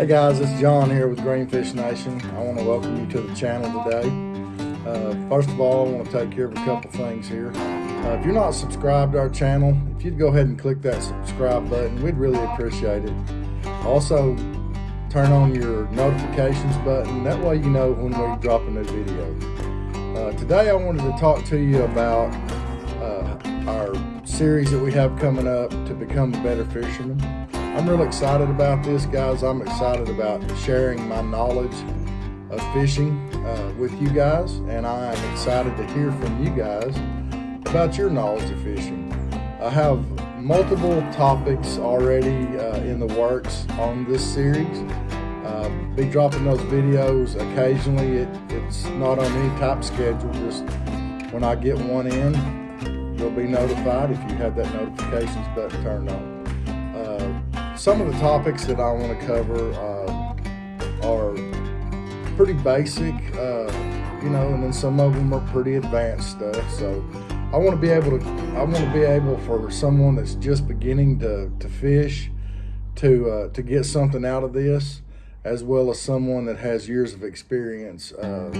Hey guys, it's John here with Greenfish Nation. I want to welcome you to the channel today. Uh, first of all, I want to take care of a couple things here. Uh, if you're not subscribed to our channel, if you'd go ahead and click that subscribe button, we'd really appreciate it. Also, turn on your notifications button. That way you know when we drop a new video. Uh, today I wanted to talk to you about uh, our series that we have coming up to become a better fisherman. I'm really excited about this, guys. I'm excited about sharing my knowledge of fishing uh, with you guys, and I am excited to hear from you guys about your knowledge of fishing. I have multiple topics already uh, in the works on this series. Uh, be dropping those videos occasionally. It, it's not on any type schedule, just when I get one in, you'll be notified if you have that notifications button turned on. Some of the topics that I want to cover uh, are pretty basic, uh, you know, and then some of them are pretty advanced stuff. So I want to be able to, I want to be able for someone that's just beginning to, to fish to, uh, to get something out of this as well as someone that has years of experience uh,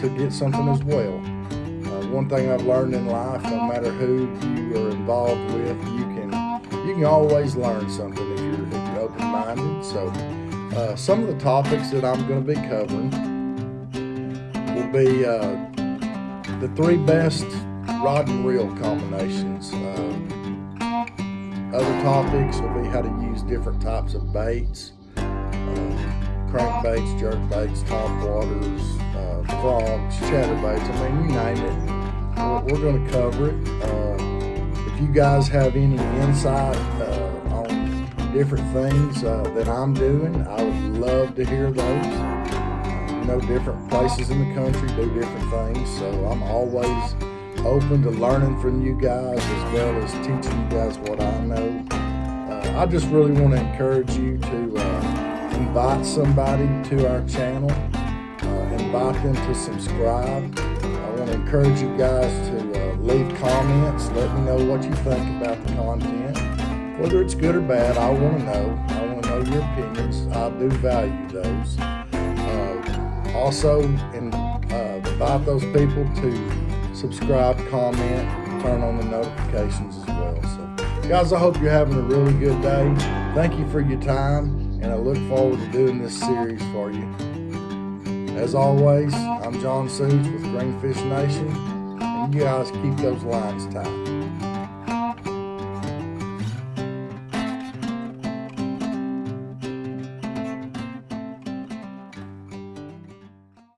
to get something as well. Uh, one thing I've learned in life, no matter who you are involved with, you can you can always learn something open-minded. So uh, some of the topics that I'm going to be covering will be uh, the three best rod and reel combinations. Uh, other topics will be how to use different types of baits crankbaits, jerkbaits, topwaters, uh, frogs, chatterbaits. I mean, you name it. We're, going to cover it. Uh, if you guys have any insight uh, different things uh, that I'm doing, I would love to hear those. You know, different places in the country do different things, so I'm always open to learning from you guys as well as teaching you guys what I know. Uh, I just really want to encourage you to uh, invite somebody to our channel, uh, invite them to subscribe. I want to encourage you guys to uh, leave comments. Let me know what you think about the content. Whether it's good or bad, I want to know. I want to know your opinions. I do value those. Uh, also, uh, invite those people to subscribe, comment, turn on the notifications as well. So, guys, I hope you're having a really good day. Thank you for your time and I look forward to doing this series for you. As always, I'm John Suits with Greenfish Nation, and you guys keep those lines tight.